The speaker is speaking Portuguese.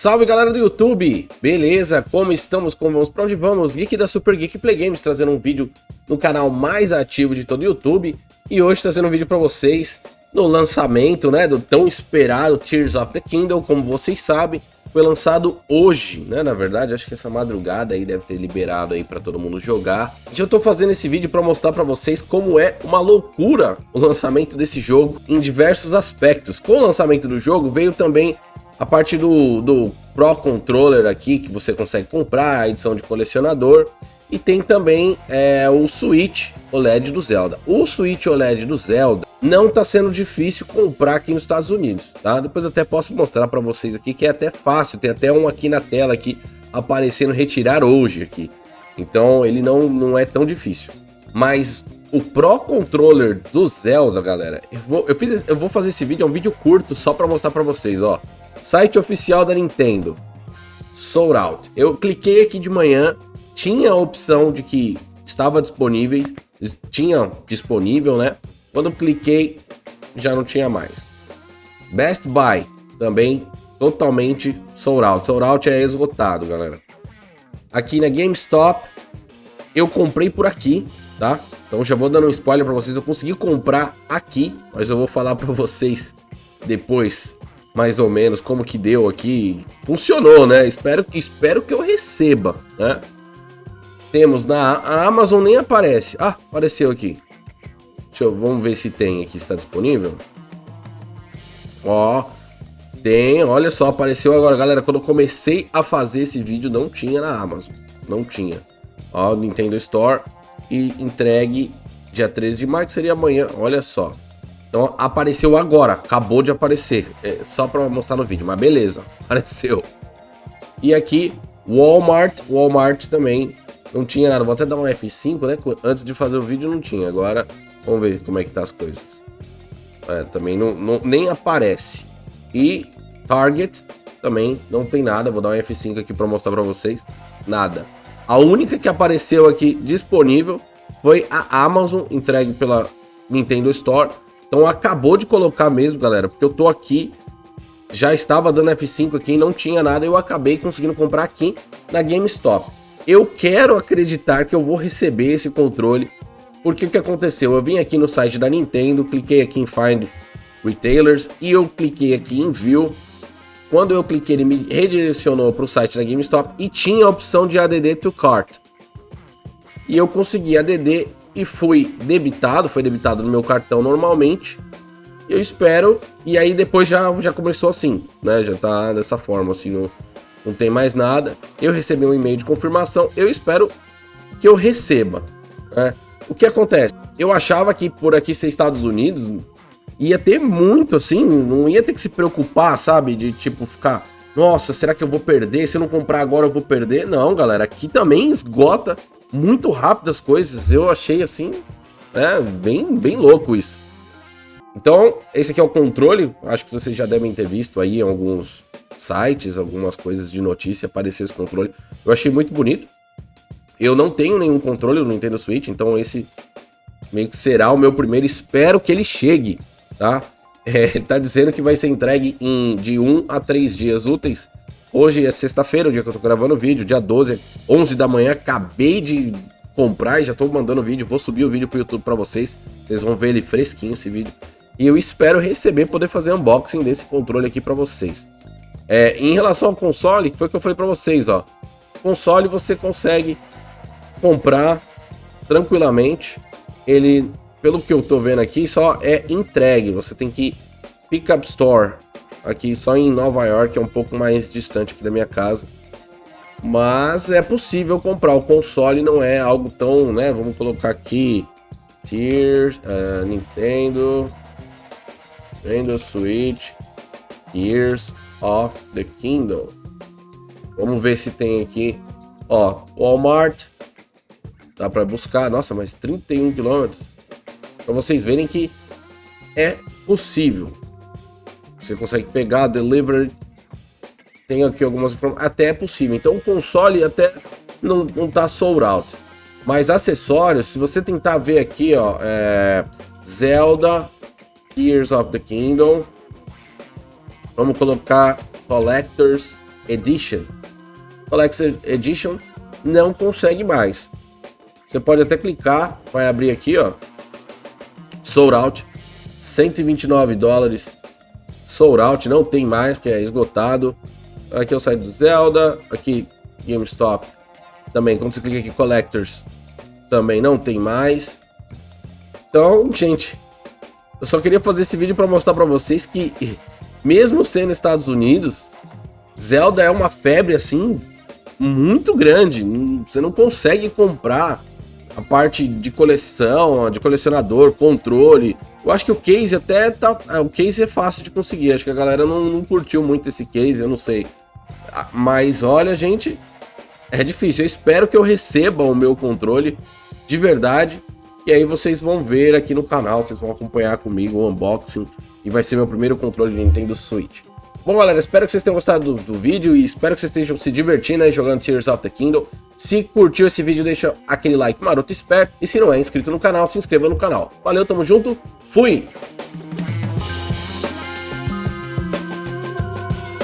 Salve galera do YouTube, beleza? Como estamos? Como vamos? Pra onde vamos? Geek da Super Geek Play Games trazendo um vídeo no canal mais ativo de todo o YouTube e hoje trazendo um vídeo pra vocês no lançamento, né, do tão esperado Tears of the Kingdom, como vocês sabem, foi lançado hoje, né, na verdade, acho que essa madrugada aí deve ter liberado aí pra todo mundo jogar. E eu tô fazendo esse vídeo pra mostrar pra vocês como é uma loucura o lançamento desse jogo em diversos aspectos. Com o lançamento do jogo veio também a parte do, do Pro Controller aqui, que você consegue comprar, a edição de colecionador. E tem também é, o Switch OLED do Zelda. O Switch OLED do Zelda não está sendo difícil comprar aqui nos Estados Unidos, tá? Depois até posso mostrar para vocês aqui que é até fácil. Tem até um aqui na tela aqui aparecendo retirar hoje aqui. Então ele não, não é tão difícil. Mas o Pro Controller do Zelda, galera, eu vou, eu fiz, eu vou fazer esse vídeo, é um vídeo curto só para mostrar para vocês, ó. Site oficial da Nintendo. Sold Out. Eu cliquei aqui de manhã, tinha a opção de que estava disponível, tinha disponível, né? Quando eu cliquei, já não tinha mais. Best Buy, também totalmente sold out. Sold out é esgotado, galera. Aqui na GameStop, eu comprei por aqui, tá? Então já vou dando um spoiler para vocês. Eu consegui comprar aqui, mas eu vou falar para vocês depois mais ou menos como que deu aqui. Funcionou, né? Espero, espero que eu receba, né? Temos na a Amazon nem aparece. Ah, apareceu aqui. Deixa eu, vamos ver se tem aqui, está disponível. Ó, tem, olha só, apareceu agora, galera. Quando eu comecei a fazer esse vídeo, não tinha na Amazon. Não tinha. Ó, Nintendo Store e entregue dia 13 de maio, que seria amanhã. Olha só. Então apareceu agora, acabou de aparecer, é, só para mostrar no vídeo, mas beleza, apareceu. E aqui, Walmart, Walmart também. Não tinha nada, vou até dar um F5, né, antes de fazer o vídeo não tinha, agora vamos ver como é que tá as coisas. É, também não, não, nem aparece. E Target também não tem nada, vou dar um F5 aqui para mostrar para vocês, nada. A única que apareceu aqui disponível foi a Amazon, entregue pela Nintendo Store, então acabou de colocar mesmo, galera, porque eu tô aqui, já estava dando F5 aqui, não tinha nada, eu acabei conseguindo comprar aqui na GameStop. Eu quero acreditar que eu vou receber esse controle, porque o que aconteceu? Eu vim aqui no site da Nintendo, cliquei aqui em Find Retailers e eu cliquei aqui em View. Quando eu cliquei, ele me redirecionou para o site da GameStop e tinha a opção de ADD to Cart. E eu consegui ADD e fui debitado, foi debitado no meu cartão normalmente. Eu espero, e aí depois já, já começou assim, né? Já tá dessa forma, assim, não, não tem mais nada. Eu recebi um e-mail de confirmação, eu espero que eu receba, né? O que acontece? Eu achava que por aqui ser Estados Unidos ia ter muito, assim, não ia ter que se preocupar, sabe? De tipo ficar, nossa, será que eu vou perder? Se eu não comprar agora eu vou perder? Não, galera, aqui também esgota muito rápido as coisas. Eu achei assim, é, bem, bem louco isso. Então, esse aqui é o controle. Acho que vocês já devem ter visto aí em alguns sites, algumas coisas de notícia, apareceu esse controle. Eu achei muito bonito. Eu não tenho nenhum controle no Nintendo Switch, então esse meio que será o meu primeiro. Espero que ele chegue, tá? É, ele tá dizendo que vai ser entregue em de 1 a 3 dias úteis. Hoje é sexta-feira, o dia que eu tô gravando o vídeo, dia 12, 11 da manhã, acabei de comprar e já tô mandando o vídeo, vou subir o vídeo pro YouTube para vocês, vocês vão ver ele fresquinho esse vídeo. E eu espero receber, poder fazer unboxing desse controle aqui para vocês. É, em relação ao console, foi o que eu falei para vocês, ó. Console você consegue comprar tranquilamente. Ele, pelo que eu tô vendo aqui, só é entregue. Você tem que pick up store aqui só em Nova York, é um pouco mais distante aqui da minha casa. Mas é possível comprar, o console não é algo tão, né, vamos colocar aqui, Tears, uh, Nintendo, Nintendo Switch, Tears of the Kingdom. Vamos ver se tem aqui, ó, Walmart, dá para buscar, nossa, mas 31 quilômetros, para vocês verem que é possível. Você consegue pegar, delivery. Tem aqui algumas informações. Até é possível. Então o console até não, não tá sold out. Mas acessórios, se você tentar ver aqui, ó, é Zelda Tears of the Kingdom. Vamos colocar Collectors Edition. Collector Edition não consegue mais. Você pode até clicar, vai abrir aqui, ó. Sold Out, 129 dólares. Sold Out, não tem mais, que é esgotado. Aqui é o site do Zelda, aqui GameStop. Também, quando você clica aqui Collectors, também não tem mais. Então, gente, eu só queria fazer esse vídeo para mostrar para vocês que, mesmo sendo Estados Unidos, Zelda é uma febre assim muito grande. Você não consegue comprar a parte de coleção, de colecionador, controle. Eu acho que o case até tá. É, o case é fácil de conseguir. Acho que a galera não, não curtiu muito esse case, eu não sei. Ah, mas olha, gente, é difícil. Eu espero que eu receba o meu controle de verdade. E aí vocês vão ver aqui no canal, vocês vão acompanhar comigo o unboxing. E vai ser meu primeiro controle de Nintendo Switch. Bom, galera, espero que vocês tenham gostado do, do vídeo e espero que vocês estejam se divertindo aí jogando Tears of the Kingdom. Se curtiu esse vídeo, deixa aquele like maroto esperto. E se não é inscrito no canal, se inscreva no canal. Valeu, tamo junto, fui!